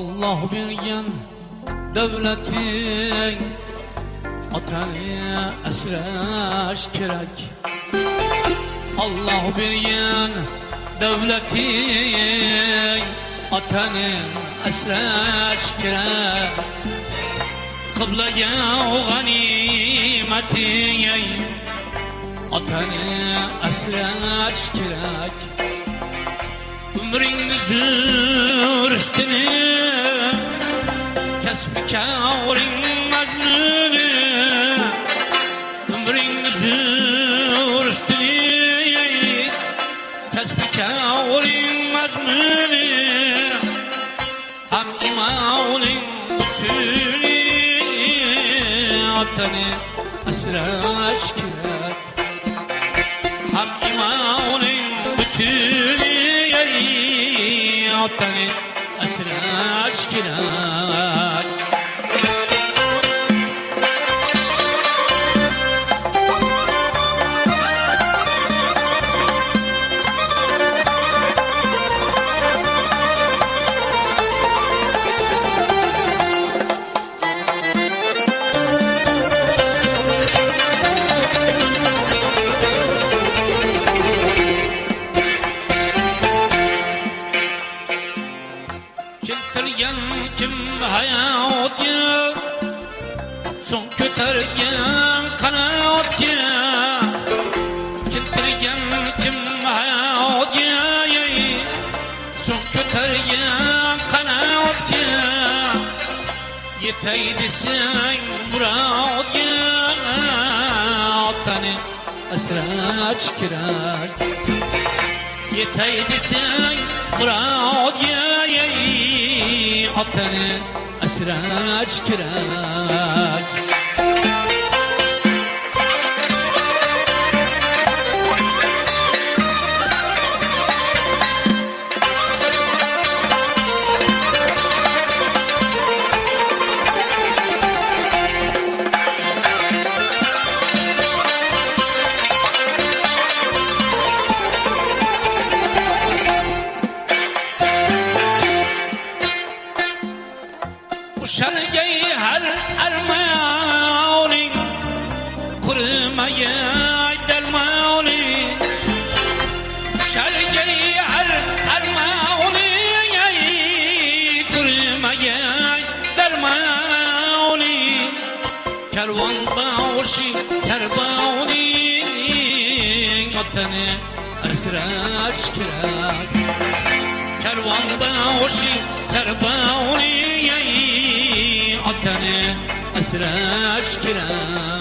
Allah bergen devletin Atanı esraş kerak Allah bergen devletin Atanı esraş kerak Kıbleye o ganimeti Atanı esraç kerak Ömrünüzün üstüne Mecnûnü Ömrünüzün üstüne. Kesbi kârin mecnûnü Hem imanın bütünü. Atanı esraç kerak Hem imanın bütünü. Atanı esraç kerak Keltirgen kim hayatı Son kötergen kanatı Keltirgen kim hayatı Son kötergen kanatı Yeteydi sen muradı Atani esraç kirak Yeteydi sen muradı Atani esraç kirak Uşargeyi کروان باشی سر باونی اتنه اسرائیش کرد کروان باشی سر باونی اتنه اسرائیش کرد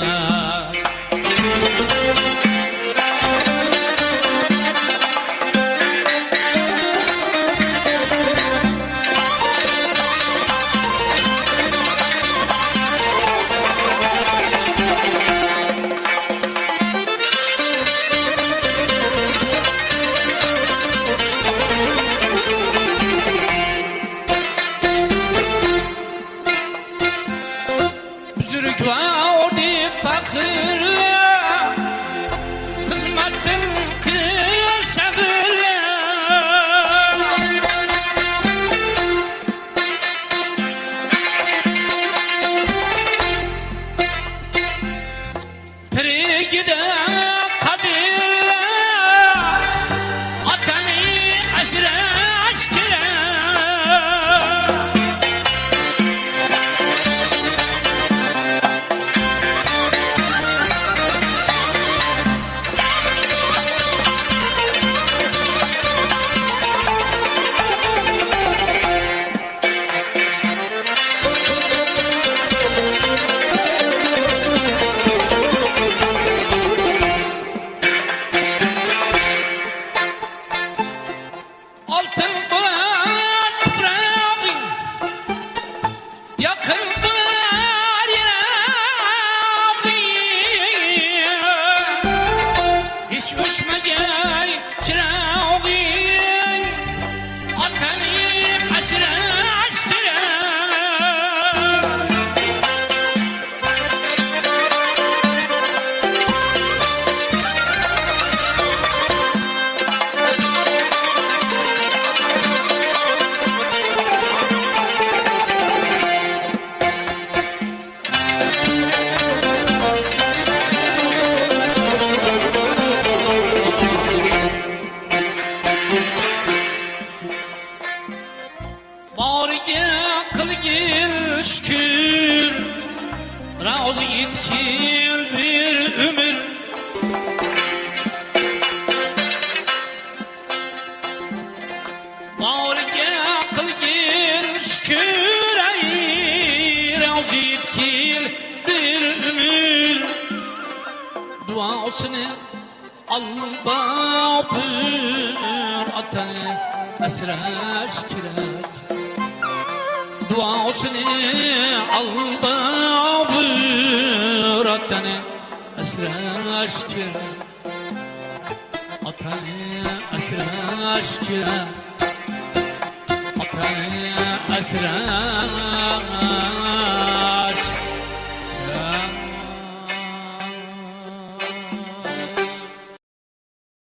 boriga qilgin shukur rozi yetgin bir umr boriga qilgin shukur ay rozi yetgin bir umr duosini babür atanı esraş kirak duasını al babür atanı esraş kirak atanı esraş kirak atanı esraş